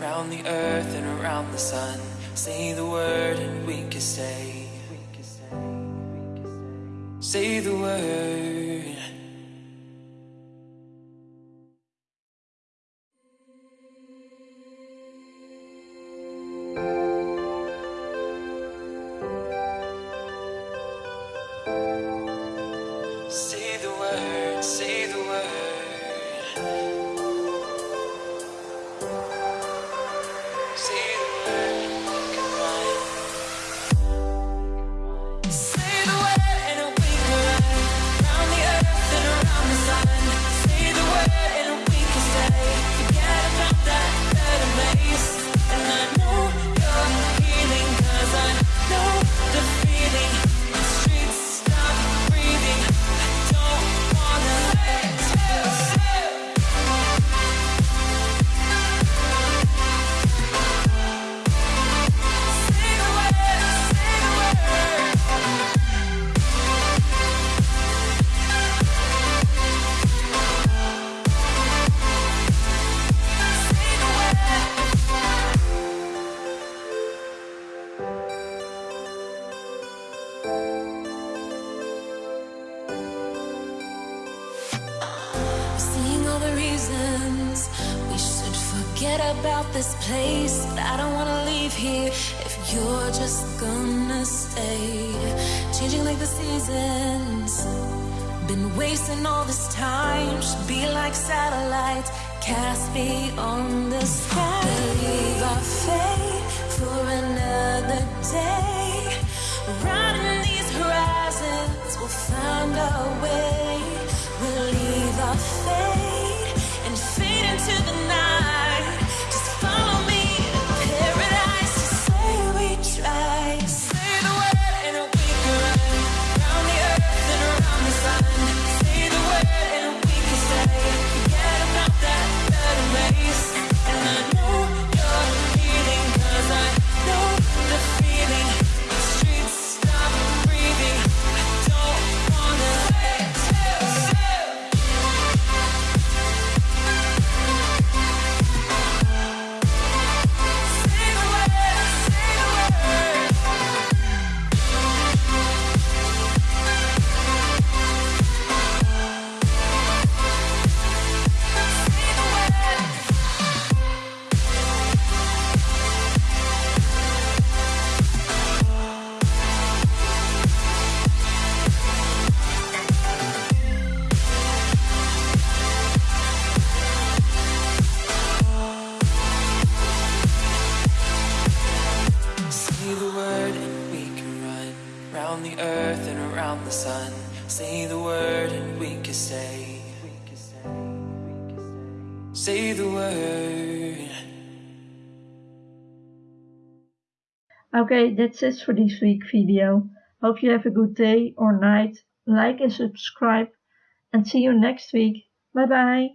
round the earth and around the sun. Say the word and we can stay. Say the word. Say the word, say reasons we should forget about this place. But I don't wanna leave here if you're just gonna stay. Changing like the seasons. Been wasting all this time. Should be like satellites cast beyond the sky. Believe our fate for another day. Riding these horizons, we'll find our way. We'll leave our fate Say the word and we can run round the earth and around the sun. Say the word and we can stay. Say the word. Okay, that's it for this week video. Hope you have a good day or night. Like and subscribe and see you next week. Bye bye.